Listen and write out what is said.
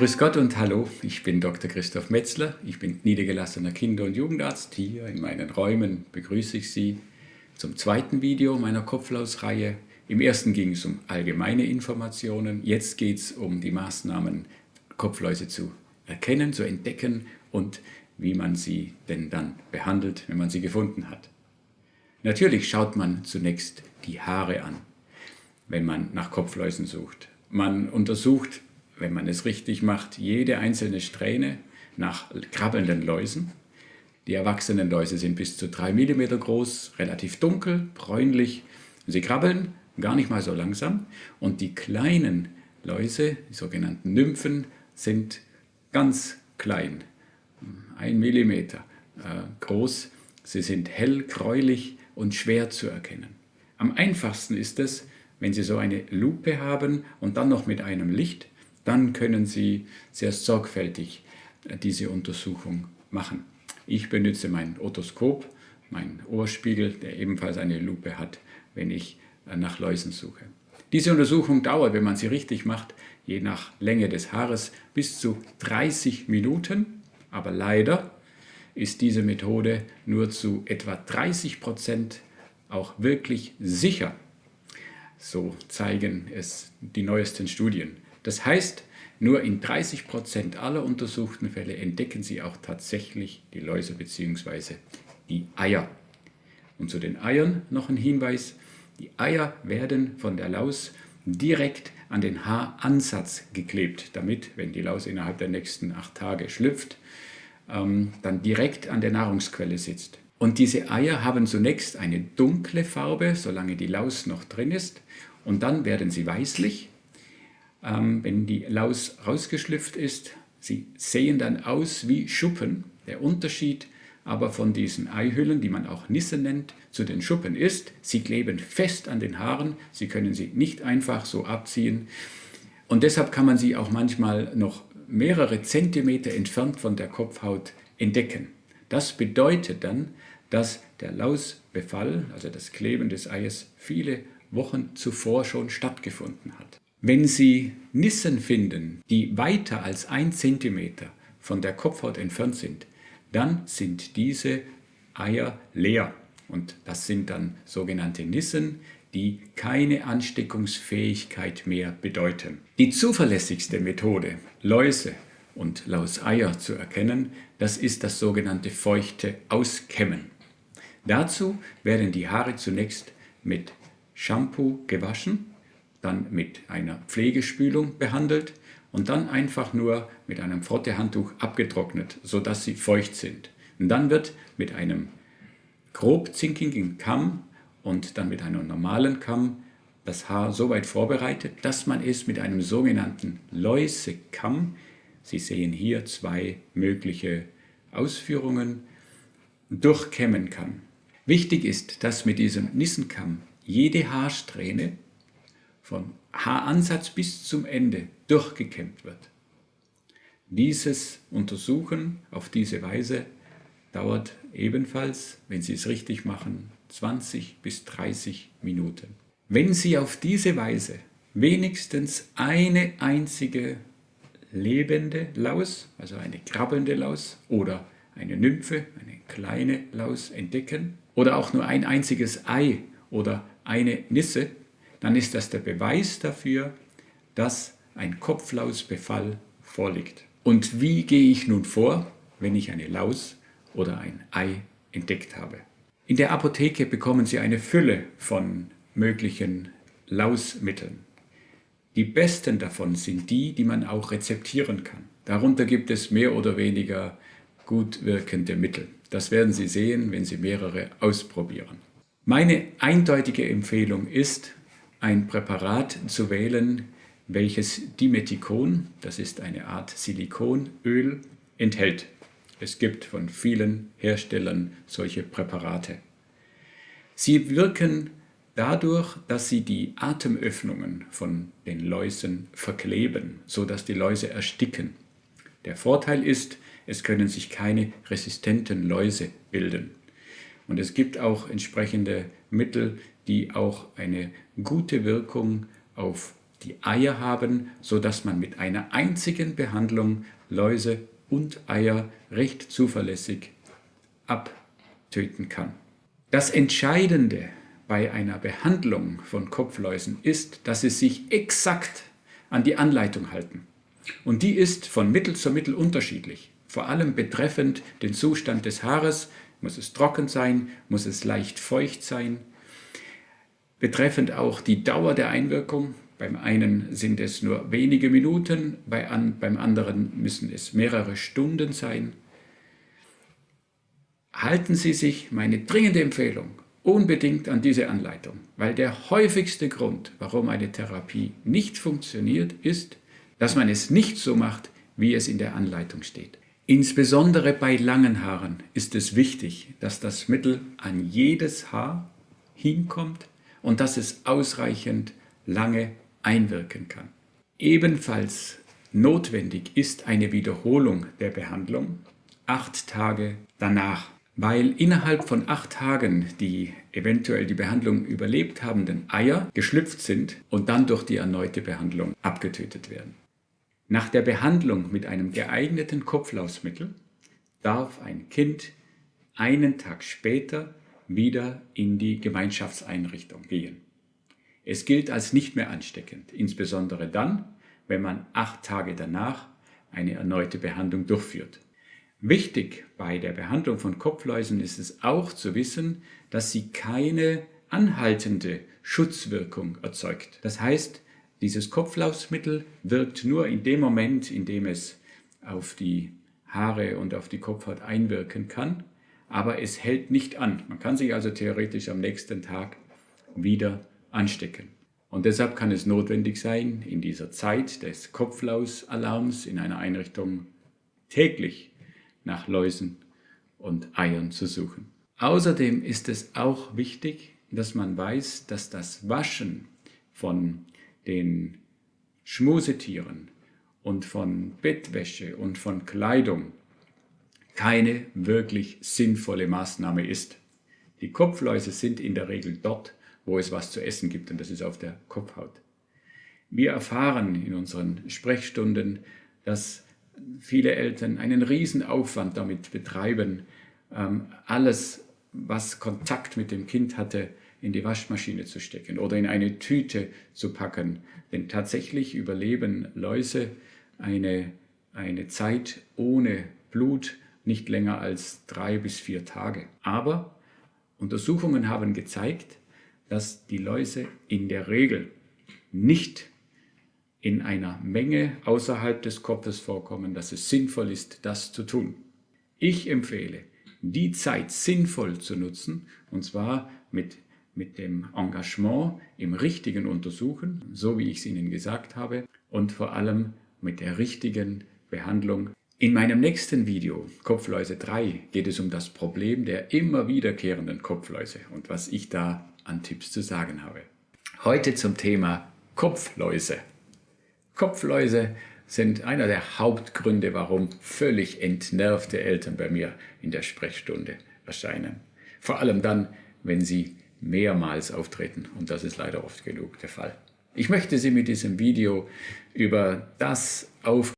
Grüß Gott und hallo, ich bin Dr. Christoph Metzler, ich bin niedergelassener Kinder- und Jugendarzt. Hier in meinen Räumen begrüße ich Sie zum zweiten Video meiner Kopflausreihe. Im ersten ging es um allgemeine Informationen, jetzt geht es um die Maßnahmen, Kopfläuse zu erkennen, zu entdecken und wie man sie denn dann behandelt, wenn man sie gefunden hat. Natürlich schaut man zunächst die Haare an, wenn man nach Kopfläusen sucht. Man untersucht wenn man es richtig macht, jede einzelne Strähne nach krabbelnden Läusen. Die erwachsenen Läuse sind bis zu 3 mm groß, relativ dunkel, bräunlich. Sie krabbeln gar nicht mal so langsam. Und die kleinen Läuse, die sogenannten Nymphen, sind ganz klein, 1 mm äh, groß. Sie sind hell, gräulich und schwer zu erkennen. Am einfachsten ist es, wenn Sie so eine Lupe haben und dann noch mit einem Licht dann können Sie sehr sorgfältig äh, diese Untersuchung machen. Ich benutze mein Otoskop, meinen Ohrspiegel, der ebenfalls eine Lupe hat, wenn ich äh, nach Läusen suche. Diese Untersuchung dauert, wenn man sie richtig macht, je nach Länge des Haares bis zu 30 Minuten. Aber leider ist diese Methode nur zu etwa 30 Prozent auch wirklich sicher. So zeigen es die neuesten Studien. Das heißt, nur in 30 Prozent aller untersuchten Fälle entdecken sie auch tatsächlich die Läuse bzw. die Eier. Und zu den Eiern noch ein Hinweis. Die Eier werden von der Laus direkt an den Haaransatz geklebt, damit, wenn die Laus innerhalb der nächsten acht Tage schlüpft, ähm, dann direkt an der Nahrungsquelle sitzt. Und diese Eier haben zunächst eine dunkle Farbe, solange die Laus noch drin ist, und dann werden sie weißlich ähm, wenn die Laus rausgeschlüpft ist. Sie sehen dann aus wie Schuppen. Der Unterschied aber von diesen Eihüllen, die man auch Nisse nennt, zu den Schuppen ist, sie kleben fest an den Haaren, sie können sie nicht einfach so abziehen. Und deshalb kann man sie auch manchmal noch mehrere Zentimeter entfernt von der Kopfhaut entdecken. Das bedeutet dann, dass der Lausbefall, also das Kleben des Eies, viele Wochen zuvor schon stattgefunden hat. Wenn Sie Nissen finden, die weiter als ein Zentimeter von der Kopfhaut entfernt sind, dann sind diese Eier leer. Und das sind dann sogenannte Nissen, die keine Ansteckungsfähigkeit mehr bedeuten. Die zuverlässigste Methode, Läuse und Lauseier zu erkennen, das ist das sogenannte feuchte Auskämmen. Dazu werden die Haare zunächst mit Shampoo gewaschen dann mit einer Pflegespülung behandelt und dann einfach nur mit einem Frottehandtuch abgetrocknet, sodass sie feucht sind. Und dann wird mit einem grob zinkigen Kamm und dann mit einem normalen Kamm das Haar so weit vorbereitet, dass man es mit einem sogenannten Läusekamm, Sie sehen hier zwei mögliche Ausführungen, durchkämmen kann. Wichtig ist, dass mit diesem Nissenkamm jede Haarsträhne vom Haaransatz bis zum Ende durchgekämmt wird. Dieses Untersuchen auf diese Weise dauert ebenfalls, wenn Sie es richtig machen, 20 bis 30 Minuten. Wenn Sie auf diese Weise wenigstens eine einzige lebende Laus, also eine krabbelnde Laus oder eine Nymphe, eine kleine Laus entdecken oder auch nur ein einziges Ei oder eine Nisse, dann ist das der Beweis dafür, dass ein Kopflausbefall vorliegt. Und wie gehe ich nun vor, wenn ich eine Laus oder ein Ei entdeckt habe? In der Apotheke bekommen Sie eine Fülle von möglichen Lausmitteln. Die besten davon sind die, die man auch rezeptieren kann. Darunter gibt es mehr oder weniger gut wirkende Mittel. Das werden Sie sehen, wenn Sie mehrere ausprobieren. Meine eindeutige Empfehlung ist, ein Präparat zu wählen, welches Dimethikon, das ist eine Art Silikonöl, enthält. Es gibt von vielen Herstellern solche Präparate. Sie wirken dadurch, dass sie die Atemöffnungen von den Läusen verkleben, sodass die Läuse ersticken. Der Vorteil ist, es können sich keine resistenten Läuse bilden. Und es gibt auch entsprechende Mittel, die auch eine gute Wirkung auf die Eier haben, sodass man mit einer einzigen Behandlung Läuse und Eier recht zuverlässig abtöten kann. Das Entscheidende bei einer Behandlung von Kopfläusen ist, dass sie sich exakt an die Anleitung halten. Und die ist von Mittel zu Mittel unterschiedlich, vor allem betreffend den Zustand des Haares, muss es trocken sein, muss es leicht feucht sein, betreffend auch die Dauer der Einwirkung, beim einen sind es nur wenige Minuten, bei an, beim anderen müssen es mehrere Stunden sein. Halten Sie sich, meine dringende Empfehlung, unbedingt an diese Anleitung, weil der häufigste Grund, warum eine Therapie nicht funktioniert, ist, dass man es nicht so macht, wie es in der Anleitung steht. Insbesondere bei langen Haaren ist es wichtig, dass das Mittel an jedes Haar hinkommt und dass es ausreichend lange einwirken kann. Ebenfalls notwendig ist eine Wiederholung der Behandlung acht Tage danach, weil innerhalb von acht Tagen die eventuell die Behandlung überlebt habenden Eier geschlüpft sind und dann durch die erneute Behandlung abgetötet werden. Nach der Behandlung mit einem geeigneten Kopflausmittel darf ein Kind einen Tag später wieder in die Gemeinschaftseinrichtung gehen. Es gilt als nicht mehr ansteckend, insbesondere dann, wenn man acht Tage danach eine erneute Behandlung durchführt. Wichtig bei der Behandlung von Kopfläusen ist es auch zu wissen, dass sie keine anhaltende Schutzwirkung erzeugt. Das heißt, dieses Kopflausmittel wirkt nur in dem Moment, in dem es auf die Haare und auf die Kopfhaut einwirken kann, aber es hält nicht an. Man kann sich also theoretisch am nächsten Tag wieder anstecken. Und deshalb kann es notwendig sein, in dieser Zeit des Kopflausalarms in einer Einrichtung täglich nach Läusen und Eiern zu suchen. Außerdem ist es auch wichtig, dass man weiß, dass das Waschen von den Schmusetieren und von Bettwäsche und von Kleidung keine wirklich sinnvolle Maßnahme ist. Die Kopfläuse sind in der Regel dort, wo es was zu essen gibt, und das ist auf der Kopfhaut. Wir erfahren in unseren Sprechstunden, dass viele Eltern einen riesen Aufwand damit betreiben, ähm, alles, was Kontakt mit dem Kind hatte, in die Waschmaschine zu stecken oder in eine Tüte zu packen. Denn tatsächlich überleben Läuse eine, eine Zeit ohne Blut nicht länger als drei bis vier Tage. Aber Untersuchungen haben gezeigt, dass die Läuse in der Regel nicht in einer Menge außerhalb des Kopfes vorkommen, dass es sinnvoll ist, das zu tun. Ich empfehle, die Zeit sinnvoll zu nutzen, und zwar mit, mit dem Engagement im richtigen Untersuchen, so wie ich es Ihnen gesagt habe, und vor allem mit der richtigen Behandlung. In meinem nächsten Video, Kopfläuse 3, geht es um das Problem der immer wiederkehrenden Kopfläuse und was ich da an Tipps zu sagen habe. Heute zum Thema Kopfläuse. Kopfläuse sind einer der Hauptgründe, warum völlig entnervte Eltern bei mir in der Sprechstunde erscheinen. Vor allem dann, wenn sie mehrmals auftreten und das ist leider oft genug der Fall. Ich möchte Sie mit diesem Video über das auf